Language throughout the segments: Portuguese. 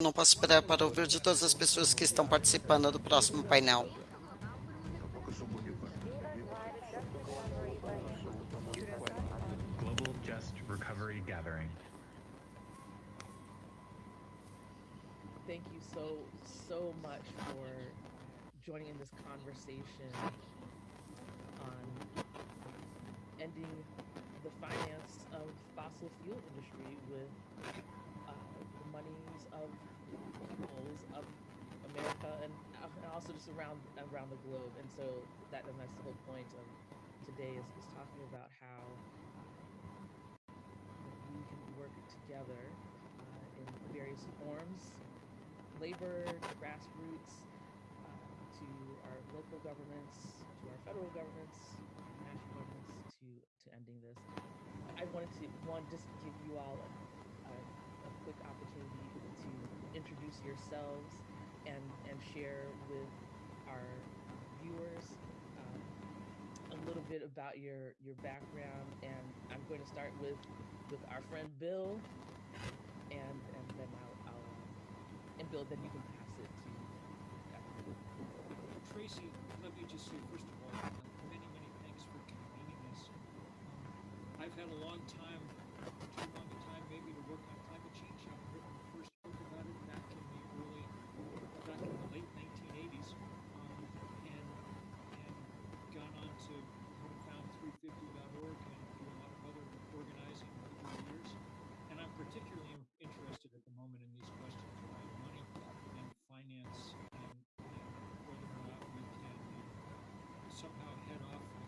não posso esperar para ouvir de todas as pessoas que estão participando do próximo painel. Global Just Recovery Gathering. Thank you so, so much for joining in this conversation on ending the finance of fossil fuel industry with uh, the monies of America and, and also just around around the globe. And so that and that's the whole point of today is, is talking about how we can work together uh, in various forms, labor, grassroots, uh, to our local governments, to our federal governments, national governments, to to ending this. I wanted to one just give you all a, a, a quick opportunity to introduce yourselves and and share with our viewers um, a little bit about your your background. And I'm going to start with with our friend Bill, and and then I'll, I'll uh, and Bill, then you can pass it to. Tracy, let me just say, first of all, many, many thanks for convening this. Um, I've had a long time, too long a time maybe, to work on climate change. I've written the first book about it back in the early, back in the late 1980s, um, and and gone on to howtofound350.org and do a lot of other organizing over the years. And I'm particularly in- interested at the moment in these questions around money and finance and, and whether or not we can uh, somehow head off the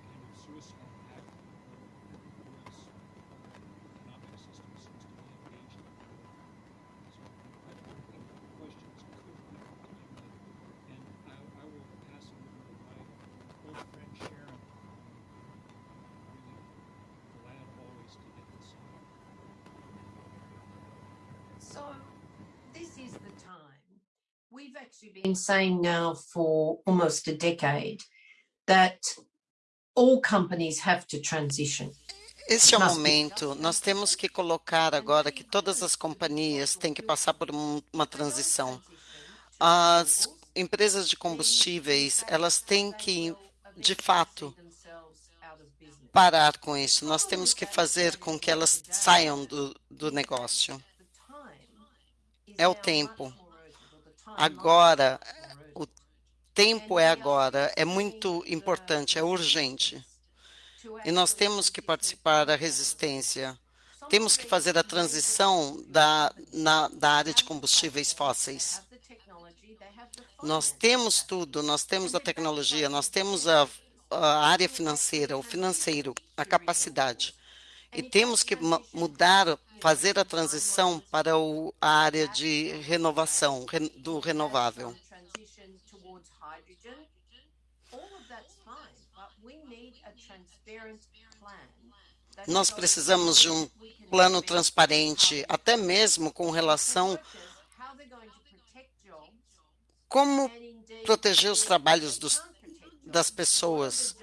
U.S. economic system seems to be engaged in. So I I think the questions could be timely, and I, I will pass it over to my old friend Sharon. Um, really glad always to get this. So this is the time. We've actually been saying now for almost a decade that all companies have to transition. Este é o momento. Nós temos que colocar agora que todas as companhias têm que passar por um- uma transição. As empresas de combustíveis, elas têm que, de fato, parar com isso. Nós temos que fazer com que elas saiam do, do negócio. É o tempo. Agora, tempo é agora. É muito importante, é urgente. E nós temos que participar da resistência. Temos que fazer a transição da, na, da área de combustíveis fósseis. Nós temos tudo, nós temos a tecnologia, nós temos a, a área financeira, o financeiro, a capacidade. E temos que mudar, fazer a transição para o, a área de renovação, ren- do renovável. Towards hydrogen. All of that's fine, but we need a transparent plan. Nós precisamos de um plano transparente, até mesmo com relação como proteger os trabalhos dos, das pessoas,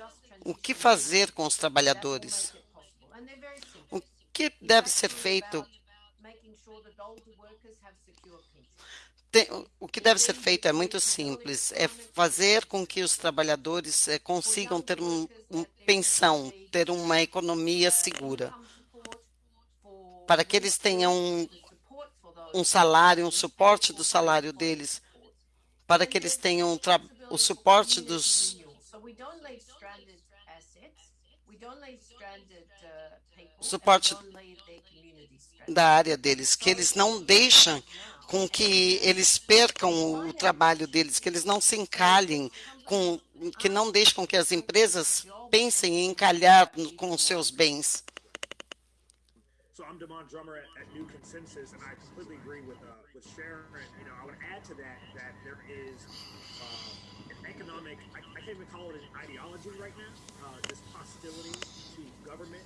o que fazer com os trabalhadores, o que deve ser feito, tem- o que deve ser feito é muito simples, é fazer com que os trabalhadores eh, consigam ter um, um pensão, ter uma economia segura, para que eles tenham um, um salário, um suporte do salário deles, para que eles tenham o suporte dos uh, Suporte stranded. da área deles, que eles não deixam com que eles percam o trabalho deles, que eles não se encalhem, com, que não deixem com que as empresas pensem em encalhar com os seus bens. So Uh, can't even call it an ideology right now. Uh, this hostility to government,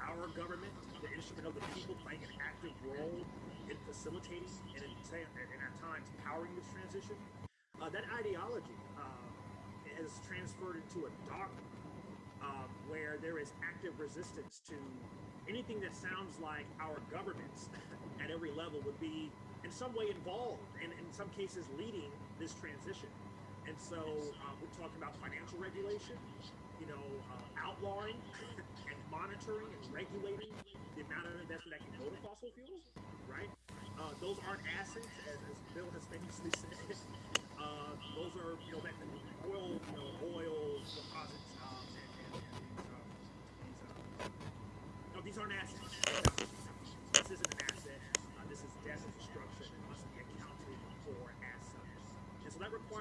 our government, the instrument of the people, playing an active role in facilitating and in, and at times powering this transition. Uh, that ideology uh, has transferred into a dark um, where there is active resistance to anything that sounds like our governments at every level would be in some way involved and in some cases leading this transition. And so uh, we're talking about financial regulation, you know, uh, outlawing and monitoring and regulating the amount of investment that can go to fossil fuels, right? Uh, those aren't assets, as, as Bill has famously said. Uh, those are, you know, that oil, you know, oil deposits. Um, and, and, and these, um, these, uh, no, these aren't assets.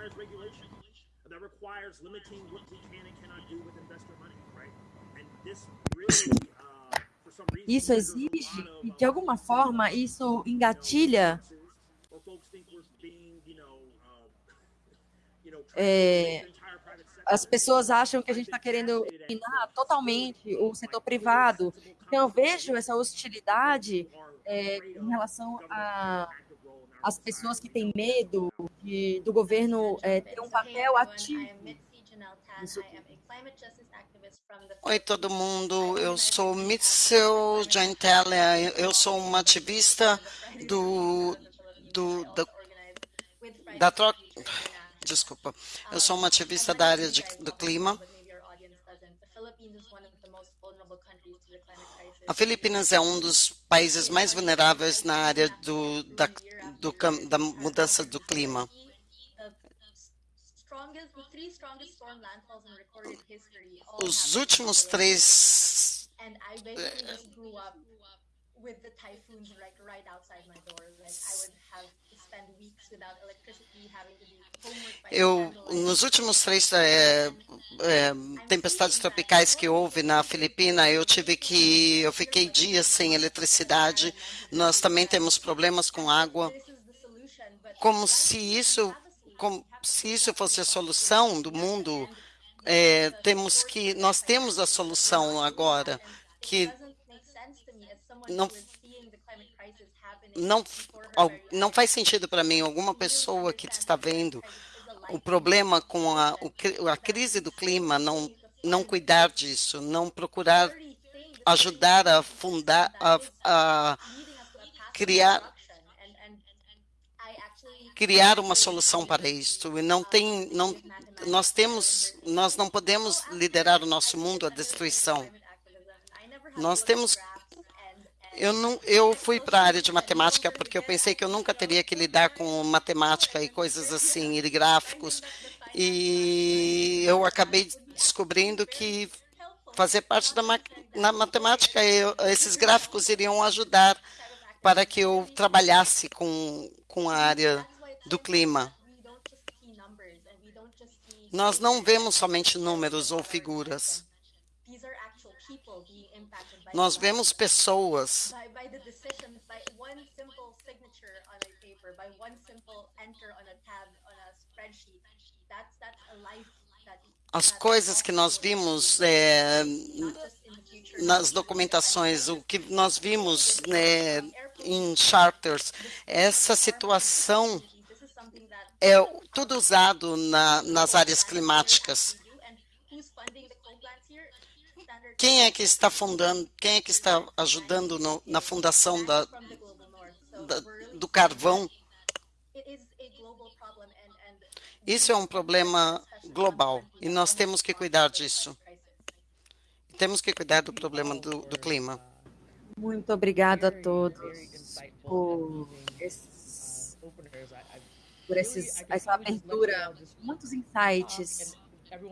Requires regulation. That requires limiting what we can and cannot do with investor money, right? And this really, uh, for some reason, Isso exige e, uh, de alguma forma, isso engatilha uh, É, as pessoas acham que a gente está querendo eliminar totalmente o setor privado. Então, eu vejo essa hostilidade é, em relação a as pessoas que têm medo de, do governo é, ter um papel ativo. Isso. Oi, todo mundo. Eu sou Mitchell Gentile. Eu sou uma ativista do, do, da, da troca. Desculpa. Eu sou uma ativista da área de, do clima. A Filipinas é um dos países mais vulneráveis na área do, da, do, da mudança do clima. Os últimos três Eu, nos últimos três é, é, tempestades tropicais que houve na Filipina, eu tive que, eu fiquei dias sem eletricidade. Nós também temos problemas com água. This is the solution, but Como se isso, como se isso fosse a solução do mundo. É, temos que, nós temos a solução agora, que não não, não faz sentido para mim alguma pessoa que está vendo o problema com a, a crise do clima não não cuidar disso, não procurar ajudar a fundar a, a criar destruction. And and I actually criar uma solução para isso e não tem não nós temos nós não podemos liderar o nosso mundo à destruição. Nós temos eu não eu fui para a área de matemática porque eu pensei que eu nunca teria que lidar com matemática e coisas assim e gráficos. E eu acabei descobrindo que fazer parte da na matemática eu, esses gráficos iriam ajudar para que eu trabalhasse com com a área do clima Nós não vemos somente números ou figuras. Nós vemos pessoas. As coisas que nós vimos é, nas documentações, o que nós vimos né, em charters, essa situação this is something that é tudo usado na, nas áreas climáticas. Quem é que está fundando, quem é que está ajudando no- na fundação da, da- do carvão? Isso é um problema global e nós temos que cuidar disso. Temos que cuidar do problema do, do clima. Muito obrigado a todos por, amazing, esses, uh, openers. I, I por esses, essa abertura, muitos insights.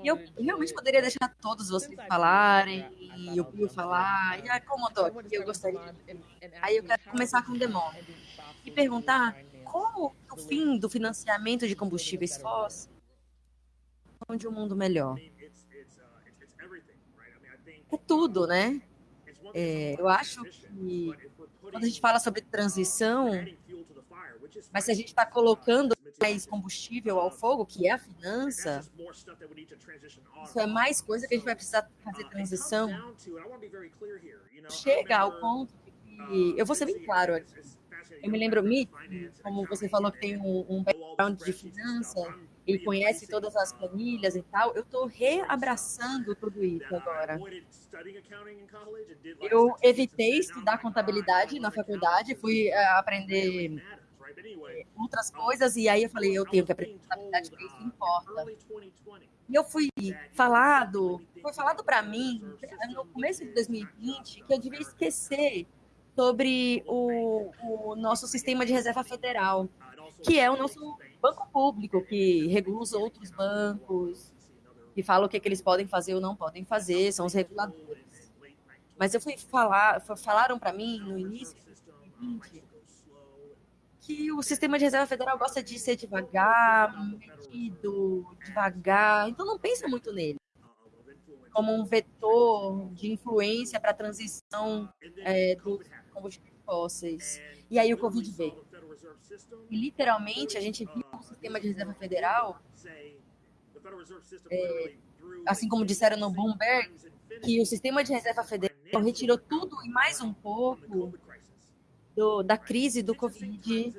E eu realmente poderia deixar todos vocês falarem, e o Pio falar, e ah, como eu tô aqui, eu gostaria. Aí eu quero começar com o Demon e perguntar como o fim do financiamento de combustíveis fósseis de um mundo melhor. É tudo, né? É, eu acho que quando a gente fala sobre uh, transição, mas se a gente está colocando uh, it's mais combustível ao fogo, que é a finança, isso é mais coisa que a gente vai precisar Uh, fazer it transição. Chega ao ponto de uh, que, eu vou ser bem claro aqui, eu me lembro, Mitch, como você falou que tem um, um background de finança, ele conhece todas as uh, planilhas e tal, eu estou reabraçando tudo isso agora. Eu evitei estudar contabilidade "Ah, I na faculdade, fui eh, aprender outras coisas, e aí eu falei, eu tenho que aprender contabilidade, porque isso importa. E eu fui falado, foi falado para mim, no começo de 2020, que eu devia esquecer sobre o, o nosso sistema de reserva federal, que é o nosso banco público, que regula os outros bancos, que fala o que, que eles podem fazer ou não podem fazer, são os reguladores. Mas eu fui falar, falaram para mim no início de 2020 que o sistema de reserva federal gosta de ser devagar, medido, devagar, então não pensa muito nele como um vetor de influência para a transição é, dos combustíveis fósseis. E aí o Covid veio. E literalmente a gente viu o sistema de reserva federal, é, assim como disseram no Bloomberg, que o sistema de reserva federal retirou tudo e mais um pouco do, da crise do Covid,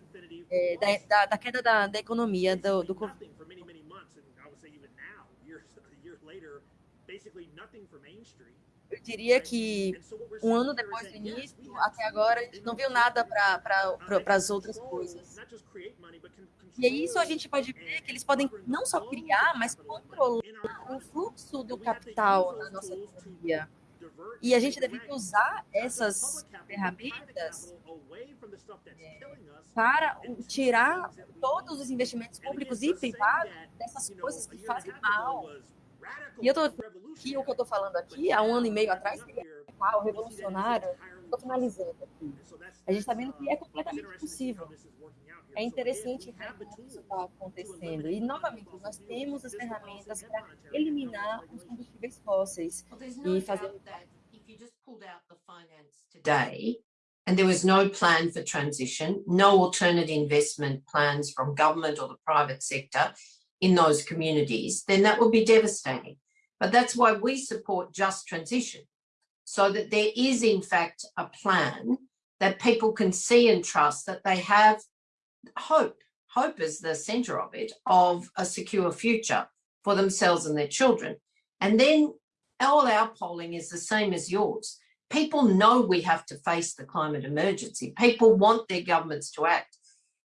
é, da, da, da, queda da, da economia do, do Covid. Eu diria que um ano depois do início, até agora, a gente não viu nada para as outras coisas. E é isso a gente pode ver que eles podem não só criar, mas controlar o fluxo do capital na nossa economia. E a gente deve usar essas ferramentas é, para tirar todos os investimentos públicos e privados dessas coisas que fazem mal. E eu tô aqui, o que eu estou falando aqui, há um ano e meio atrás, radical, revolucionário. Estou finalizando aqui. A gente está vendo que é completamente possível. É interessante ver como isso está acontecendo. E, novamente, nós temos as ferramentas para eliminar os combustíveis fósseis e fazer today and there was no plan for transition, no alternate investment plans from government or the private sector in those communities, then that would be devastating. But that's why we support just transition, so that there is in fact a plan that people can see and trust that they have hope. Hope is the center of it, of a secure future for themselves and their children. And then all our polling is the same as yours. People know we have to face the climate emergency. People want their governments to act.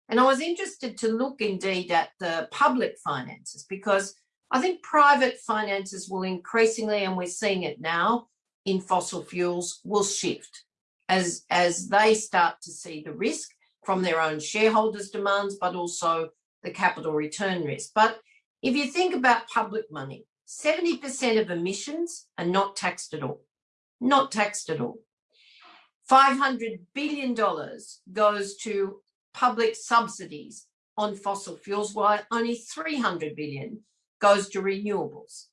And I was interested to look indeed at the public finances because I think private finances will increasingly, and we're seeing it now in fossil fuels, will shift as, as they start to see the risk from their own shareholders' demands, but also the capital return risk. But if you think about public money, 70% of emissions are not taxed at all, not taxed at all. $500 billion goes to public subsidies on fossil fuels, while only 300 billion goes to renewables.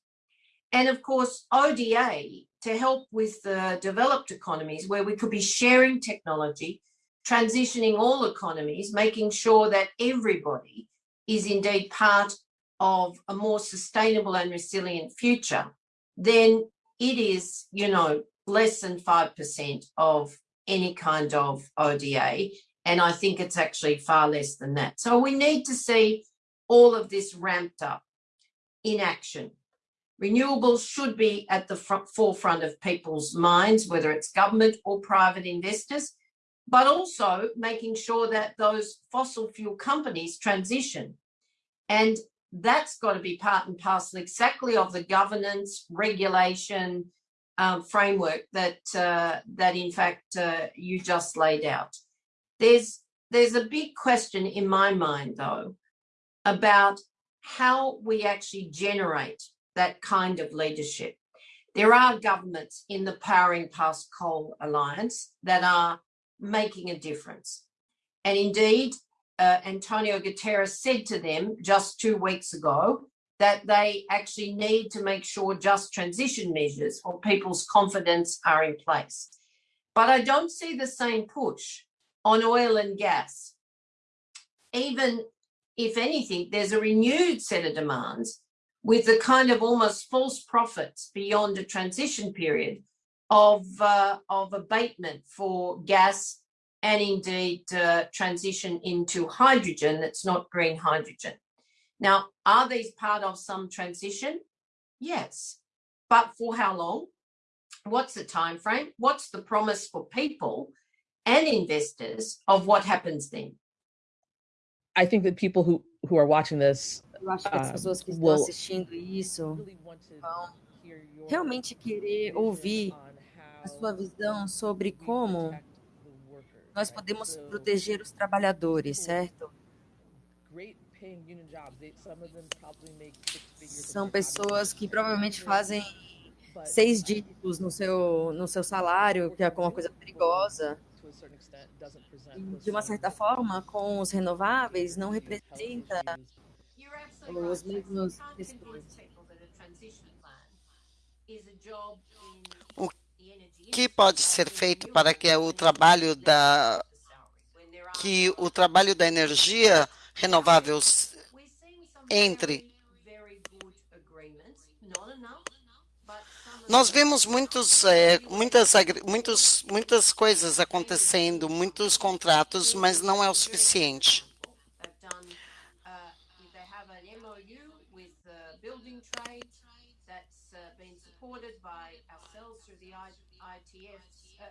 And of course, ODA to help with the developed economies where we could be sharing technology, transitioning all economies, making sure that everybody is indeed part of a more sustainable and resilient future, then it is, you know, less than 5% of any kind of ODA. And I think it's actually far less than that. So we need to see all of this ramped up in action. Renewables should be at the forefront of people's minds, whether it's government or private investors, but also making sure that those fossil fuel companies transition. And that's got to be part and parcel exactly of the governance, regulation, um, framework that uh, that in fact uh, you just laid out. There's there's a big question in my mind though about how we actually generate that kind of leadership. There are governments in the Powering Past Coal Alliance that are making a difference. And indeed, uh, Antonio Guterres said to them just two weeks ago that they actually need to make sure just transition measures or people's confidence are in place. But I don't see the same push on oil and gas. Even if anything, there's a renewed set of demands with the kind of almost false profits beyond a transition period of, uh, of abatement for gas and indeed uh, transition into hydrogen that's not green hydrogen. Now, are these part of some transition? Yes, but for how long? What's the time frame? What's the promise for people and investors of what happens then? I think that people who, who are watching this Eu acho que as uh, pessoas que estão will assistindo isso vão realmente querer ouvir a sua visão sobre como nós podemos proteger os trabalhadores, certo? São pessoas que provavelmente fazem seis dígitos no seu, no seu salário, que é uma coisa perigosa. De uma certa forma, com os renováveis, não representa os mesmos. Que pode ser feito para que o trabalho da que o trabalho da energia renováveis entre Nós vemos muitos, é, muitas, muitos, muitas coisas acontecendo, muitos contratos, mas não é o suficiente.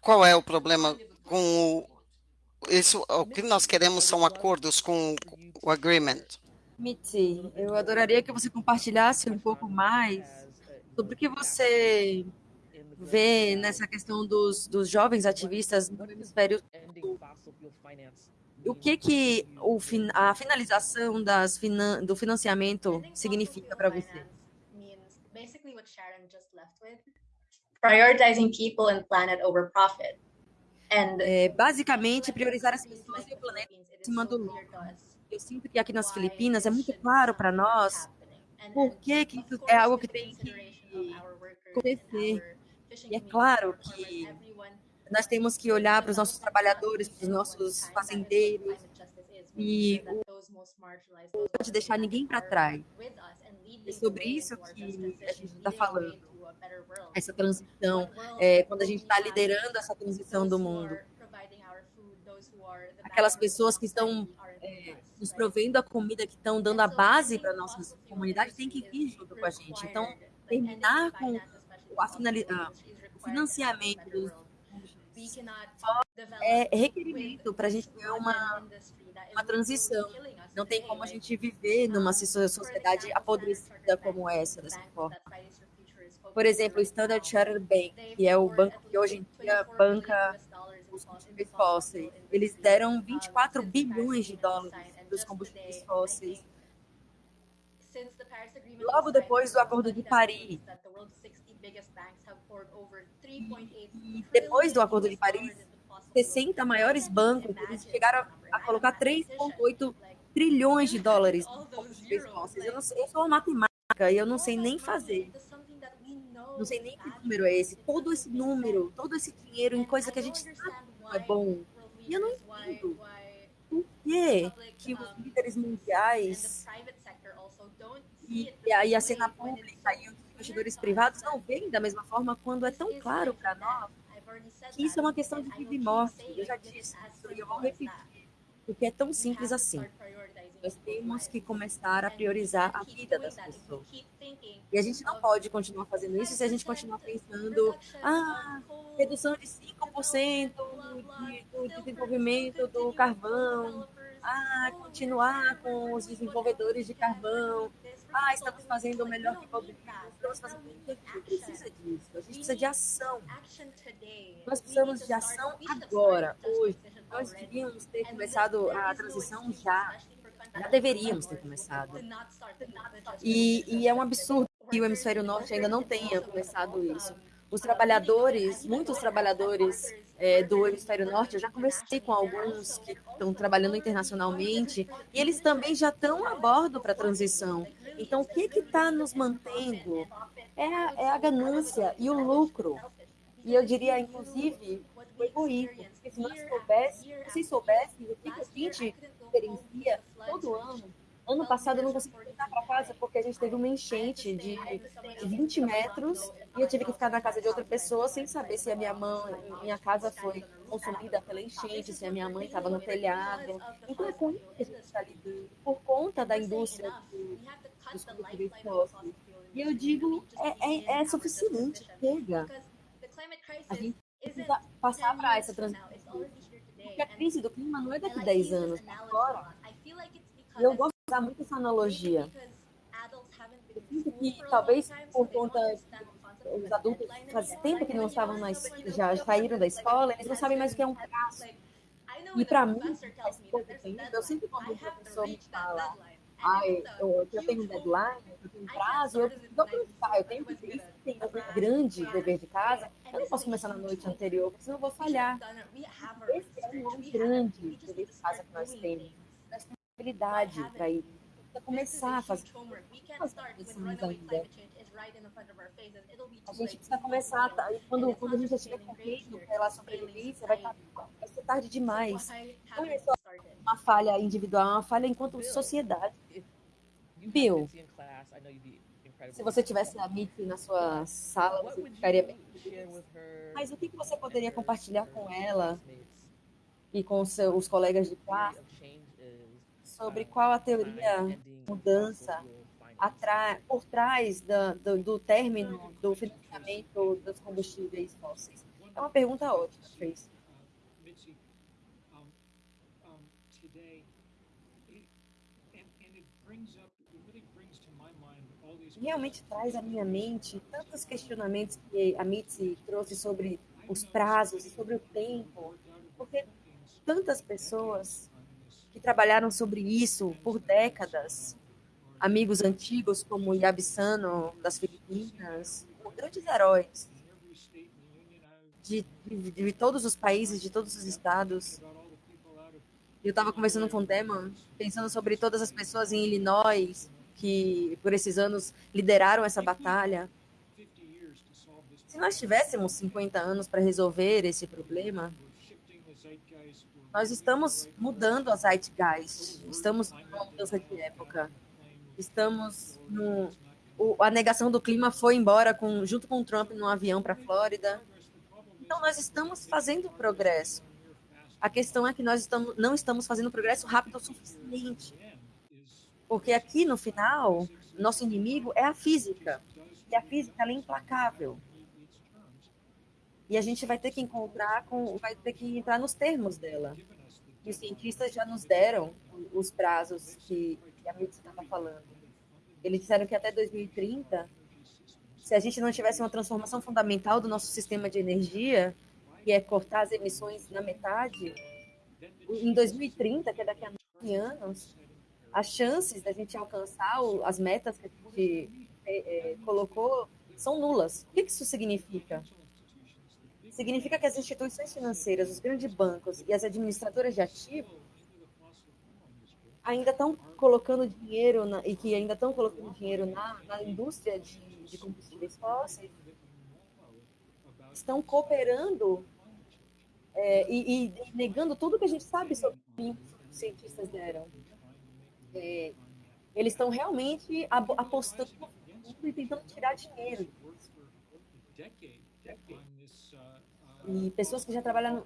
qual é o problema com o isso, o que nós queremos são acordos com o agreement. Mitzi, eu adoraria que você compartilhasse um pouco mais sobre o que você vê nessa questão dos, dos jovens ativistas no hemisfério o que que o, a finalização das do financiamento significa para você? Prioritizing people and planet over profit. É, basicamente, priorizar as pessoas e o planeta acima do lucro. Eu sinto que aqui nas Filipinas é muito claro para nós por que, que isso é algo que tem que acontecer. E é claro que nós temos que olhar para os nossos trabalhadores, para os nossos fazendeiros, e não pode deixar ninguém para trás. É sobre isso que a gente está falando essa transição, é, quando a gente está liderando essa transição do mundo. Aquelas pessoas que estão é, nos provendo a comida, que estão dando a base para a nossa comunidade, tem que vir junto com a gente. Então, terminar com a o financiamento dos é requerimento para a gente ter uma, uma transição. Não tem como a gente viver numa sociedade apodrecida como essa, dessa forma. Por exemplo, o Standard Chartered Bank, que é o banco que hoje em dia banca os combustíveis fósseis. Eles deram 24 bilhões de dólares para os combustíveis fósseis. Logo depois do Acordo de Paris, e depois do Acordo de Paris, 60 maiores bancos chegaram a colocar 3,8 trilhões de dólares. Eu, não, eu sou uma matemática e eu não sei nem fazer não sei nem que número é esse, todo esse número, todo esse dinheiro em coisa que a gente sabe que é bom. E eu não entendo por que, que os líderes mundiais e, e aí a cena pública e os investidores privados não veem da mesma forma quando é tão claro para nós que isso é uma questão de vida e morte. Eu já disse isso e eu vou repetir, porque é tão simples assim. Nós temos que começar a priorizar a vida das pessoas. E a gente não pode continuar fazendo isso se a gente continuar pensando, ah, redução de 5% do desenvolvimento do carvão, ah, continuar com os desenvolvedores de carvão, ah, estamos fazendo o melhor que podemos, estamos fazendo precisa disso, a gente precisa de ação. Nós precisamos de ação agora, hoje. Nós devíamos ter começado a transição já. Já deveríamos ter começado. E, e é um absurdo que o hemisfério norte ainda não tenha começado isso. Os trabalhadores, muitos trabalhadores é, do hemisfério norte, eu já conversei com alguns que estão trabalhando internacionalmente, e eles também já estão a bordo para a transição. Então, o que está nos mantendo é a, é a ganância e o lucro. E eu diria, inclusive, o egoísmo. Porque se nós soubéssemos, se soubessem o que a gente experiencia todo ano, Ano passado eu não consegui voltar para casa porque a gente teve uma enchente de 20 metros e eu tive que ficar na casa de outra pessoa sem saber se a minha mãe, minha casa foi consumida pela enchente, se a minha mãe estava no telhado. Então é com isso que a gente está lidando, por conta da indústria dos combustíveis. E eu digo, é, é, é suficiente, chega. A gente precisa passar para essa transição. Porque a crise do clima não é daqui a 10 anos, é agora. E eu gosto usar muito essa analogia. Eu sinto que talvez por conta os adultos faz tempo que não estavam na, já saíram da escola, eles não sabem mais o que é um prazo. E para mim, tempo, eu sempre quando um professor me fala, ai, eu, eu tenho um deadline, eu tenho um prazo, eu vou pensar, eu tenho que um grande dever de casa, eu não posso começar na noite anterior, porque senão eu vou falhar. Esse é um grande dever de casa que nós temos habilidade para ir. começar a fazer. A gente precisa começar, tá? quando, quando a gente estiver correndo pela sobrevivência, vai, tá, vai ser tarde demais. É só uma falha individual, é uma falha enquanto sociedade. Bill, se você tivesse a Mitzi na sua sala, você ficaria bem. Mas o que você poderia compartilhar com ela e com os seus colegas de classe sobre qual a teoria mudança por trás da, do, do término do financiamento dos combustíveis fósseis? É uma pergunta ótima, Trace. Realmente traz à minha mente tantos questionamentos que a Mitzi trouxe sobre os prazos e sobre o tempo, porque tantas pessoas que trabalharam sobre isso por décadas. Amigos antigos como Yabisano, das Filipinas, grandes heróis de, de, de, todos os países, de todos os estados. Eu estava conversando com o Demon, pensando sobre todas as pessoas em Illinois que, por esses anos, lideraram essa batalha. Se nós tivéssemos 50 anos para resolver esse problema, nós estamos mudando a Zeitgeist, estamos numa mudança de época, estamos no... O, a negação do clima foi embora com, junto com o Trump num avião para a Flórida. Então, nós estamos fazendo progresso. A questão é que nós estamos, não estamos fazendo progresso rápido o suficiente. Porque aqui, no final, nosso inimigo é a física. E a física é implacável. E a gente vai ter que encontrar com, vai ter que entrar nos termos dela. E os cientistas já nos deram os prazos que, a medicina está falando. Eles disseram que até 2030, se a gente não tivesse uma transformação fundamental do nosso sistema de energia, que é cortar as emissões na metade, em 2030, que é daqui a 9 anos, as chances da gente alcançar as metas que a gente é, é, colocou são nulas. O que isso significa? significa que as instituições financeiras, os grandes bancos e as administradoras de ativos ainda estão colocando dinheiro na, e que ainda estão colocando dinheiro na, na indústria de, de combustíveis fósseis estão cooperando é, e, e, negando tudo que a gente sabe sobre o que os cientistas deram. É, eles estão realmente apostando e tentando tirar dinheiro e pessoas que já trabalham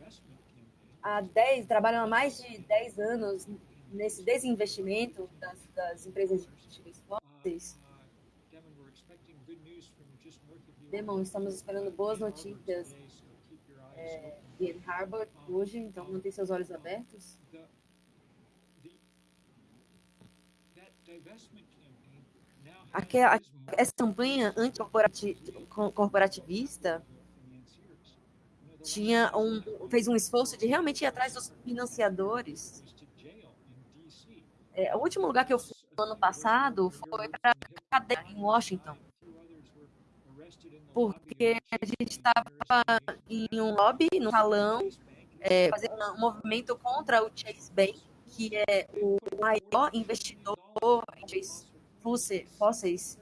há 10, trabalham há mais de 10 anos nesse desinvestimento das, das empresas de fósseis. Demon, estamos esperando boas notícias é, de Ann Harbor hoje, então mantenha seus olhos abertos. Aquela, essa campanha anticorporativista tinha um, fez um esforço de realmente ir atrás dos financiadores. É, o último lugar que eu fui no ano passado foi para cadeia em Washington, porque a gente estava em um lobby, no salão, é, fazendo um movimento contra o Chase Bank, que é o maior investidor em fósseis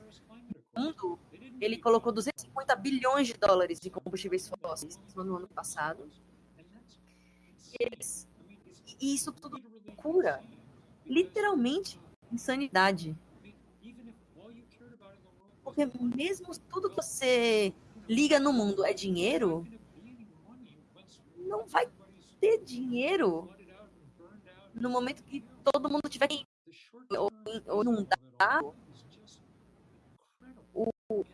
do mundo ele colocou 250 bilhões de dólares de combustíveis fósseis no ano passado. eles. E isso tudo cura. Literalmente, insanidade. Porque mesmo tudo que você liga no mundo é dinheiro, não vai ter dinheiro no momento que todo mundo tiver que ou, inundado, o, o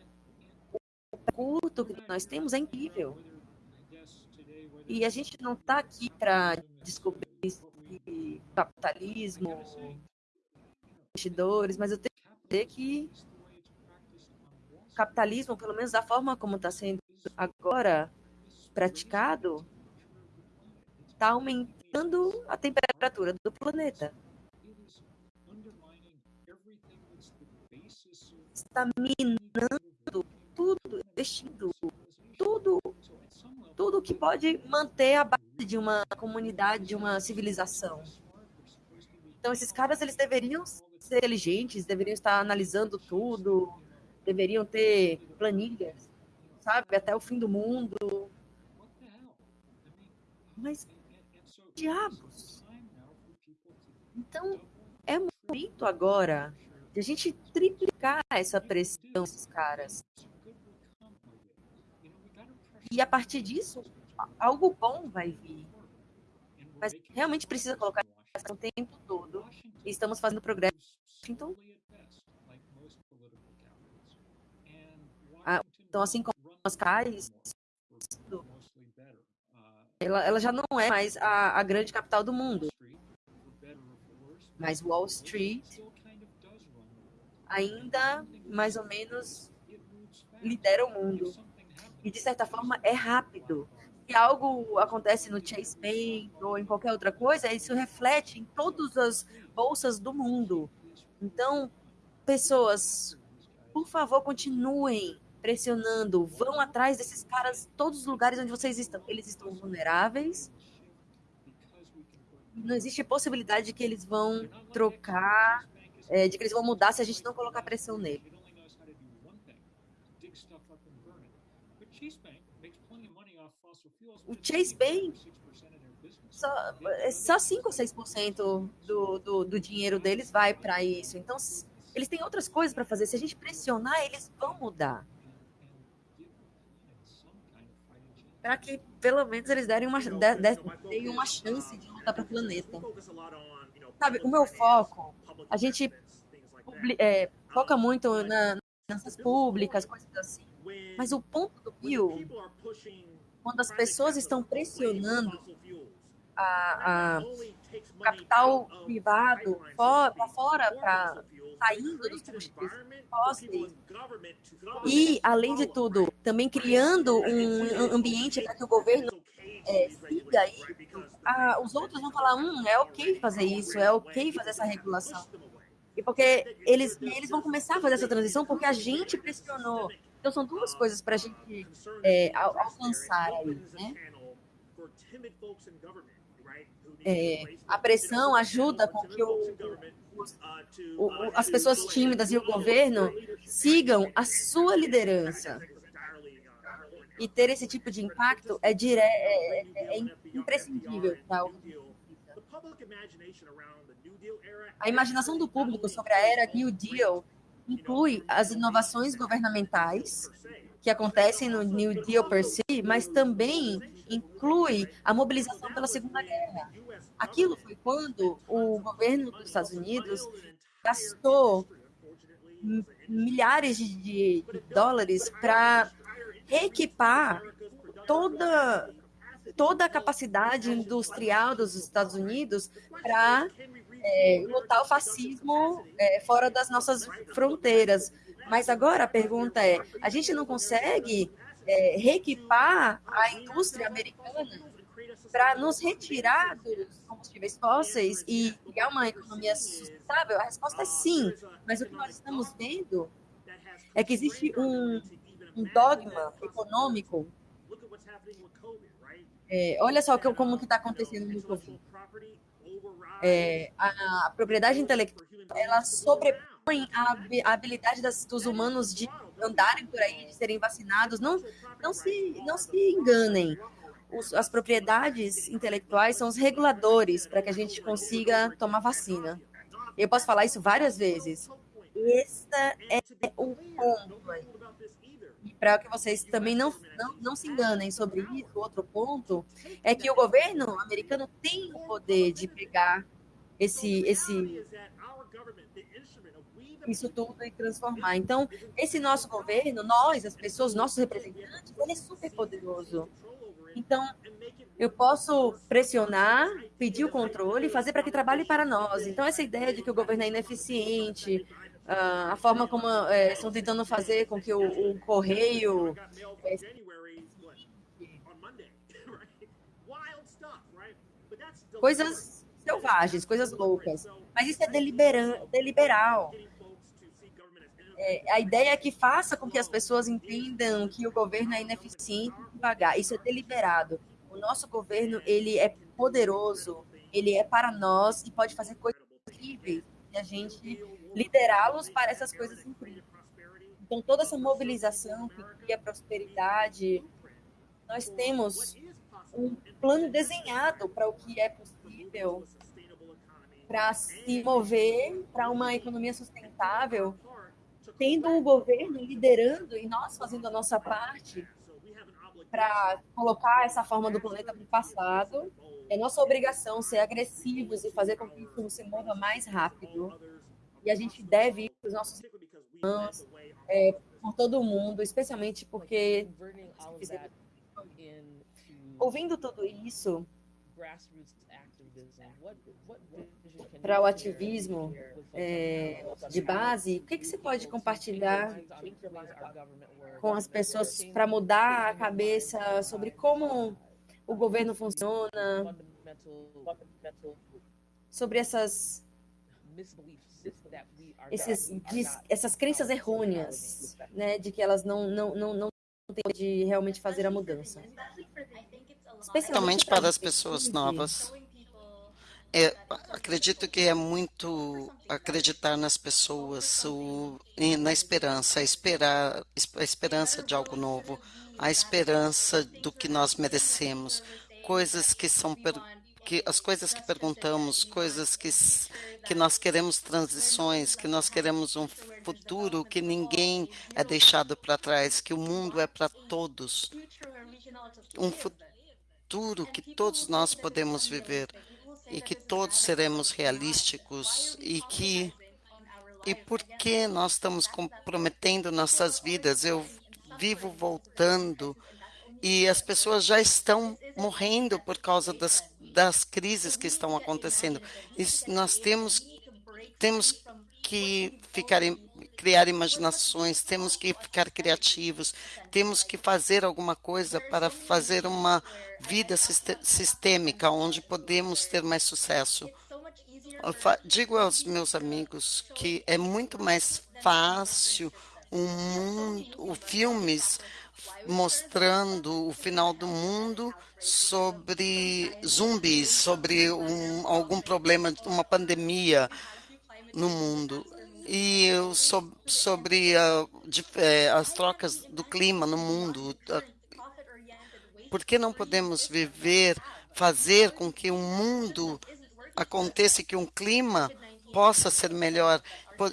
curto que nós temos é incrível. E a gente não está aqui para descobrir capitalismo, investidores, mas eu tenho que dizer que o capitalismo, pelo menos da forma como está sendo agora praticado, está aumentando a temperatura do planeta. Está minando tudo, investindo tudo, tudo que pode manter a base de uma comunidade, de uma civilização. Então, esses caras, eles deveriam ser inteligentes, deveriam estar analisando tudo, deveriam ter planilhas, sabe, até o fim do mundo. Mas diabos. Então, é momento agora de a gente triplicar essa pressão desses caras. E a partir disso, algo bom vai vir. Mas realmente precisa colocar o tempo todo. E estamos fazendo progresso. Então, então assim como as CAIs, ela, ela já não é mais a, a grande capital do mundo. Mas Wall Street ainda mais ou menos lidera o mundo. E de certa forma é rápido. Se algo acontece no Chase Bank ou em qualquer outra coisa, isso reflete em todas as bolsas do mundo. Então, pessoas, por favor, continuem pressionando, vão atrás desses caras, todos os lugares onde vocês estão. Eles estão vulneráveis. Não existe possibilidade de que eles vão trocar, é, de que eles vão mudar se a gente não colocar pressão nele. O Chase Bank só, é só 5 ou 6% do, do, do dinheiro deles vai para isso. Então, eles têm outras coisas para fazer. Se a gente pressionar, eles vão mudar. Para que pelo menos eles derem uma, de, de, uma chance de lutar para o planeta. Sabe, o meu foco, a gente é, foca muito na, nas públicas, coisas assim. Mas o ponto do Bill, quando as pessoas estão pressionando a, a capital privado para fora, para saindo dos fósseis e, além de tudo, também criando um ambiente para que o governo é, siga aí, ah, os outros vão falar, hum, é ok fazer isso, é ok fazer essa regulação. E porque eles, eles vão começar a fazer essa transição porque a gente pressionou. Então são duas coisas para a gente é, alcançar aí, né? É, a pressão ajuda com que o, o, as pessoas tímidas e o governo sigam a sua liderança. E ter esse tipo de impacto é, dire... é, é, é imprescindível para o a imaginação do público sobre a era New Deal inclui as inovações governamentais que acontecem no New Deal per si, mas também inclui a mobilização pela Segunda Guerra. Aquilo foi quando o governo dos Estados Unidos gastou milhares de, dólares para reequipar toda toda a capacidade industrial dos Estados Unidos para é, lutar o fascismo é, fora das nossas fronteiras. Mas agora a pergunta é: a gente não consegue é, reequipar a indústria americana para nos retirar dos combustíveis fósseis e criar uma economia sustentável? A resposta é sim, mas o que nós estamos vendo é que existe um, um dogma econômico. É, olha só como que está acontecendo no Covid. É, a, a propriedade intelectual ela sobrepõe a, a habilidade das, dos humanos de andarem por aí, de serem vacinados. Não, não, se, não se enganem. os, as propriedades intelectuais são os reguladores para que a gente consiga tomar vacina. Eu posso falar isso várias vezes. Esse é o ponto. E para que vocês também não, não, não se enganem sobre isso, outro ponto é que o governo americano tem o poder de pegar esse, esse, isso tudo e transformar. Então, esse nosso governo, nós, as pessoas, nossos representantes, ele é super poderoso. Então, eu posso pressionar, pedir o controle fazer para que trabalhe para nós. Então, essa ideia de que o governo é ineficiente, uh, a forma como é, estão tentando fazer com que o, o correio. É, coisas selvagens, coisas loucas. Mas isso é deliberal. É, a ideia é que faça com que as pessoas entendam que o governo é ineficiente e devagar. Isso é deliberado. O nosso governo ele é poderoso, ele é para nós e pode fazer coisas incríveis. E a gente liderá-los para essas coisas incríveis. Então, toda essa mobilização que cria prosperidade, nós temos um plano desenhado para o que é possível para se mover para uma economia sustentável tendo o governo liderando e nós fazendo a nossa parte para colocar essa forma do planeta para o passado, é nossa obrigação ser agressivos e fazer com que isso se mova mais rápido. E a gente deve ir para os nossos irmãos, é, por todo mundo, especialmente porque ouvindo tudo isso, para o ativismo é, de base, o que, que você pode compartilhar com as pessoas para mudar a cabeça sobre como o governo funciona, sobre essas esses, essas crenças errôneas, né, de que elas não não não, não têm de realmente fazer a mudança. Especialmente para as pessoas novas. É, acredito que é muito acreditar nas pessoas, o, na esperança, esperar, a esperança de algo novo, a esperança do que nós merecemos, coisas que são que as coisas que perguntamos, coisas que que nós queremos transições, que nós queremos um futuro que ninguém é deixado para trás, que o mundo é para todos, um futuro que todos nós podemos viver e que todos seremos realísticos e que e por que nós estamos comprometendo nossas vidas? Eu vivo voltando e as pessoas já estão morrendo por causa das, das crises que estão acontecendo. Nós temos temos que ficar criar imaginações, temos que ficar criativos, temos que fazer alguma coisa para fazer uma vida sistêmica onde podemos ter mais sucesso. Eu digo aos meus amigos que é muito mais fácil um mundo, filmes mostrando o final do mundo sobre zumbis, sobre um, algum problema, uma pandemia no mundo e sobre é, as trocas do clima no mundo. Por que não podemos viver, fazer com que o mundo aconteça, que um clima possa ser melhor?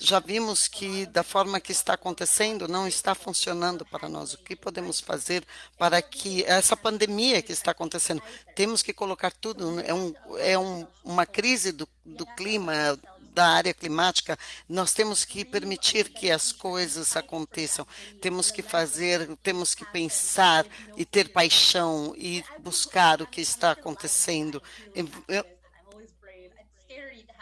Já vimos que da forma que está acontecendo não está funcionando para nós. O que podemos fazer para que essa pandemia que está acontecendo, temos que colocar tudo, é, um, é um, uma crise do, do clima, da área climática, nós temos que permitir que as coisas aconteçam. Temos que fazer, temos que pensar e ter paixão e buscar o que está acontecendo. Eu,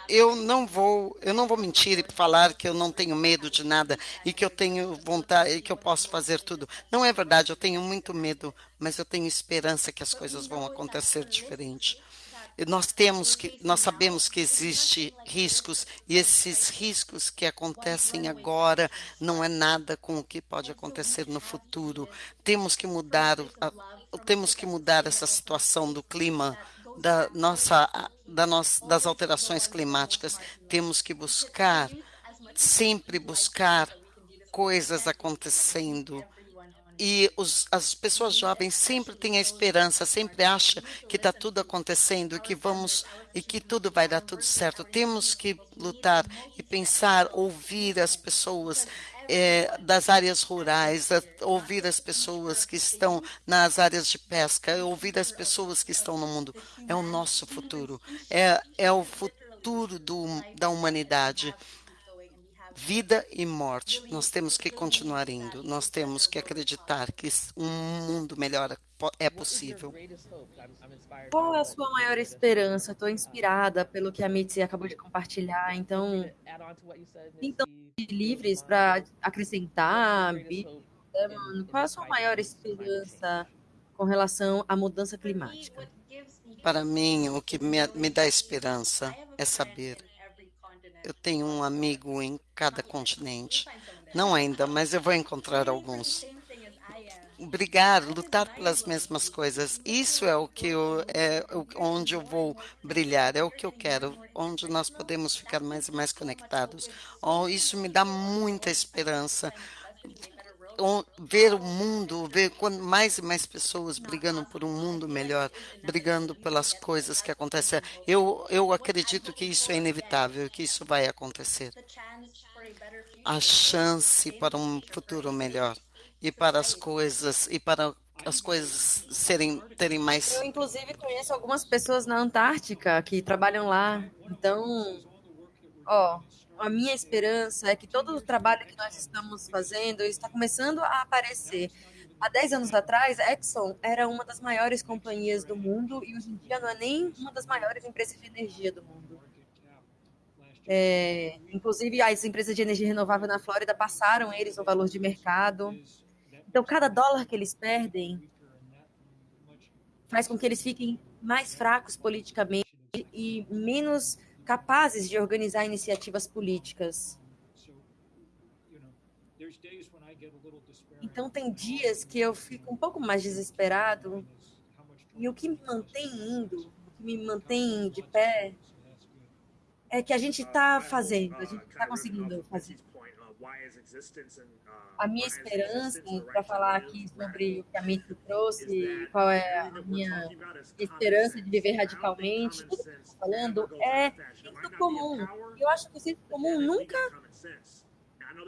eu não vou, eu não vou mentir e falar que eu não tenho medo de nada e que eu tenho vontade e que eu posso fazer tudo. Não é verdade, eu tenho muito medo, mas eu tenho esperança que as coisas vão acontecer diferente nós temos que, nós sabemos que existe riscos e esses riscos que acontecem agora não é nada com o que pode acontecer no futuro. Temos que mudar, temos que mudar essa situação do clima da nossa, da nossa, das alterações climáticas. Temos que buscar, sempre buscar coisas acontecendo e os, as pessoas jovens sempre têm a esperança, sempre acham que está tudo acontecendo e que vamos e que tudo vai dar tudo certo. Temos que lutar e pensar, ouvir as pessoas é, das áreas rurais, ouvir as pessoas que estão nas áreas de pesca, ouvir as pessoas que estão no mundo. É o nosso futuro, é, é o futuro do, da humanidade vida e morte. Nós temos que continuar indo. Nós temos que acreditar que um mundo melhor é possível. Qual é a sua maior esperança? Estou inspirada pelo que a Mitzi acabou de compartilhar. Então, então livres para acrescentar. Qual é a sua maior esperança com relação à mudança climática? Para mim, o que me, me dá esperança é saber eu tenho um amigo em cada continente. Não ainda, mas eu vou encontrar alguns. Brigar, lutar pelas mesmas coisas. Isso é o que eu, é onde eu vou brilhar, é o que eu quero, onde nós podemos ficar mais e mais conectados. Oh, isso me dá muita esperança ver o mundo, ver mais e mais pessoas brigando por um mundo melhor, brigando pelas coisas que acontecem. Eu, eu acredito que isso é inevitável, que isso vai acontecer. A chance para um futuro melhor e para as coisas e para as coisas serem terem mais. Eu inclusive conheço algumas pessoas na Antártica que trabalham lá. Então, ó, a minha esperança é que todo o trabalho que nós estamos fazendo está começando a aparecer. Há 10 anos atrás, a Exxon era uma das maiores companhias do mundo e hoje em dia não é nem uma das maiores empresas de energia do mundo. É, inclusive, as empresas de energia renovável na Flórida passaram eles no valor de mercado. Então, cada dólar que eles perdem faz com que eles fiquem mais fracos politicamente e menos capazes de organizar iniciativas políticas. Então, tem dias que eu fico um pouco mais desesperado e o que me mantém indo, o que me mantém de pé, é que a gente está fazendo, a gente está conseguindo fazer. A minha esperança, para falar aqui sobre o que a Mitzi trouxe, qual é a minha esperança de viver radicalmente, tudo que eu estou falando é senso comum. Eu acho que o senso comum nunca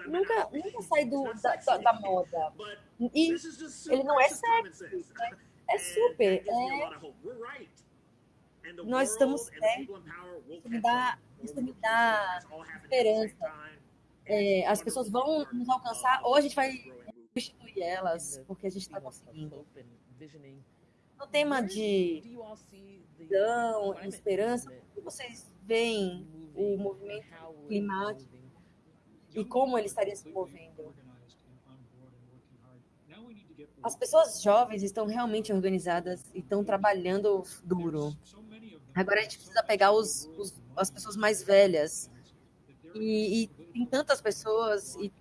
nunca, nunca sai do, da, da, da, moda. E ele não é sexy, né? é super. É... Nós estamos certos. Isso me dá, isso me dá esperança é, as pessoas vão nos alcançar ou a gente vai substituir elas, porque a gente está conseguindo. No tema de visão, esperança, como vocês veem o movimento climático e como ele estaria se movendo? As pessoas jovens estão realmente organizadas e estão trabalhando duro. Agora a gente precisa pegar os, os as pessoas mais velhas e, e tem tantas pessoas e,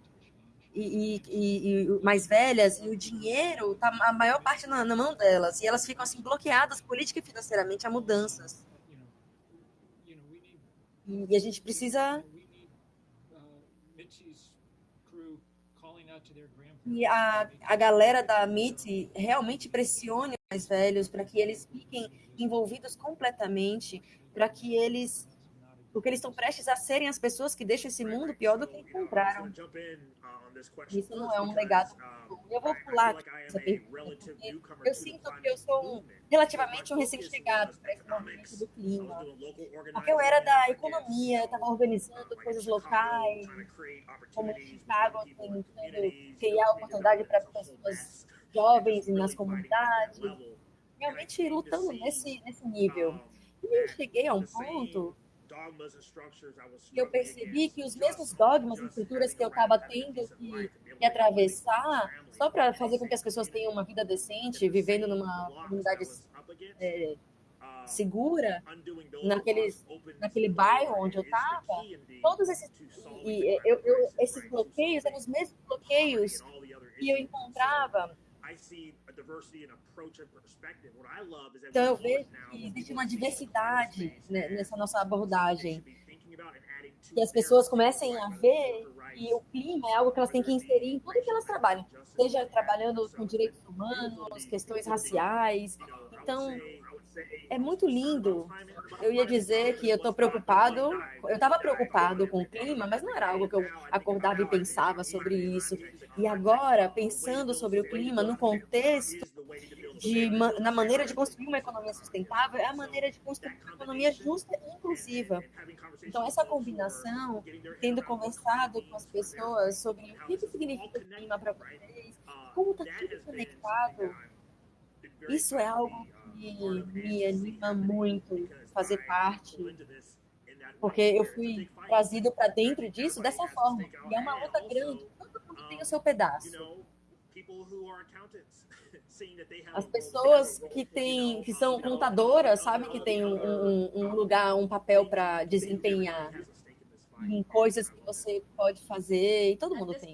e, e, mais velhas e o dinheiro tá a maior parte na, na, mão delas. E elas ficam assim bloqueadas política e financeiramente a mudanças. E a gente precisa e a, a galera da MIT realmente pressione os mais velhos para que eles fiquem envolvidos completamente para que eles porque eles estão prestes a serem as pessoas que deixam esse mundo pior do que encontraram. Isso não é um legado. Eu vou pular essa pergunta, eu sinto que eu sou um, relativamente um recém-chegado para esse movimento do clima. Porque eu era da economia, estava organizando coisas locais, como Chicago, tentando criar oportunidade para pessoas jovens nas comunidades, realmente lutando nesse, nesse nível. E eu cheguei a um ponto eu percebi que os mesmos dogmas e estruturas que eu estava tendo que, que, atravessar, só para fazer com que as pessoas tenham uma vida decente, vivendo numa comunidade é, segura, naquele, naquele bairro onde eu estava, todos esses, e, eu, eu, esses bloqueios eram os mesmos bloqueios que eu encontrava então eu vejo que existe uma diversidade né, nessa nossa abordagem. que as pessoas comecem a ver que o clima é algo que elas têm que inserir em tudo que elas trabalham, seja trabalhando com direitos humanos, questões raciais. Então, é muito lindo. Eu ia dizer que eu estou preocupado, eu estava preocupado com o clima, mas não era algo que eu acordava e pensava sobre isso. E agora, pensando sobre o clima no contexto de, na maneira de construir uma economia sustentável, é a maneira de construir uma economia justa e inclusiva. Então, essa combinação, tendo conversado com as pessoas sobre o que, que significa o clima para vocês, como está tudo conectado, isso é algo que me anima muito fazer parte, porque eu fui trazido para dentro disso dessa forma. E é uma luta grande, todo mundo tem o seu pedaço. As pessoas que têm, que são contadoras, sabem que tem um, um, um lugar, um papel para desempenhar em coisas que você pode fazer e todo mundo tem.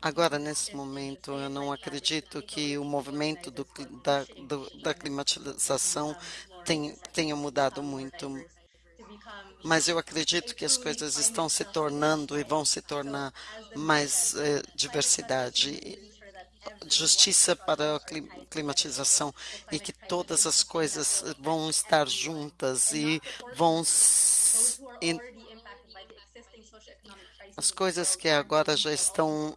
Agora, nesse momento, eu não acredito que o movimento do, da, do, da climatização tenha, tenha mudado muito, mas eu acredito que as coisas estão se tornando e vão se tornar mais eh, diversidade justiça para a climatização e que todas as coisas vão estar juntas e vão as coisas que agora já estão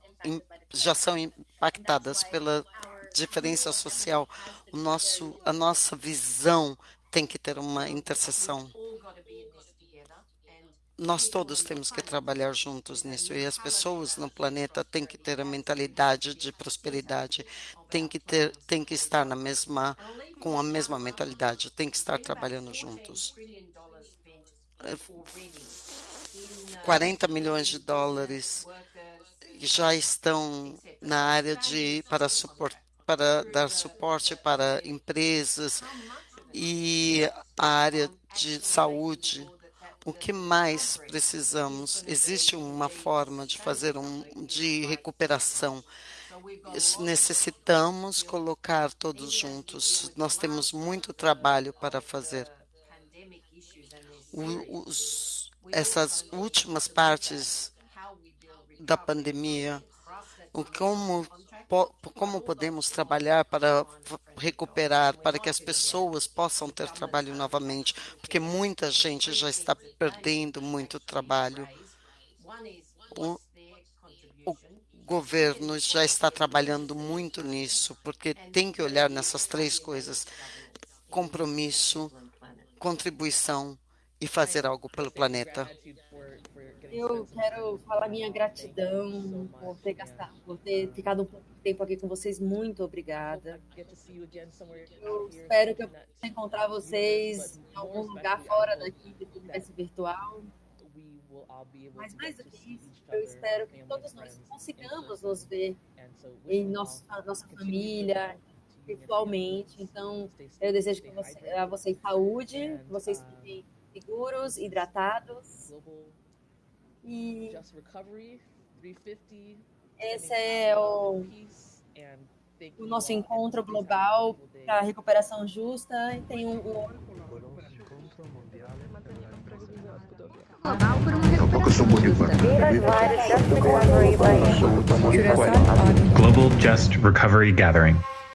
já são impactadas pela diferença social. O nosso a nossa visão tem que ter uma interseção nós todos temos que trabalhar juntos nisso e as pessoas no planeta têm que ter a mentalidade de prosperidade, têm que ter, têm que estar na mesma com a mesma mentalidade, têm que estar trabalhando juntos. 40 milhões de dólares já estão na área de para suportar para dar suporte para empresas e a área de saúde o que mais precisamos? Existe uma forma de fazer um de recuperação. Necessitamos colocar todos juntos. Nós temos muito trabalho para fazer. Os, essas últimas partes da pandemia, o como como podemos trabalhar para recuperar, para que as pessoas possam ter trabalho novamente, porque muita gente já está perdendo muito trabalho. O, o governo já está trabalhando muito nisso, porque tem que olhar nessas três coisas: compromisso, contribuição e fazer algo pelo planeta. Eu quero falar minha gratidão por ter gastado, por ter ficado um pouco de tempo aqui com vocês. Muito obrigada. Eu espero que eu possa encontrar vocês em algum lugar fora daqui do universo virtual. Mas mais do que isso, eu espero que todos nós consigamos nos ver em nosso, nossa família, virtualmente. Então, eu desejo que você, a vocês saúde, que vocês fiquem seguros, hidratados. E esse é o, o nosso encontro global para a recuperação justa. E tem um, um Global Just Recovery Gathering.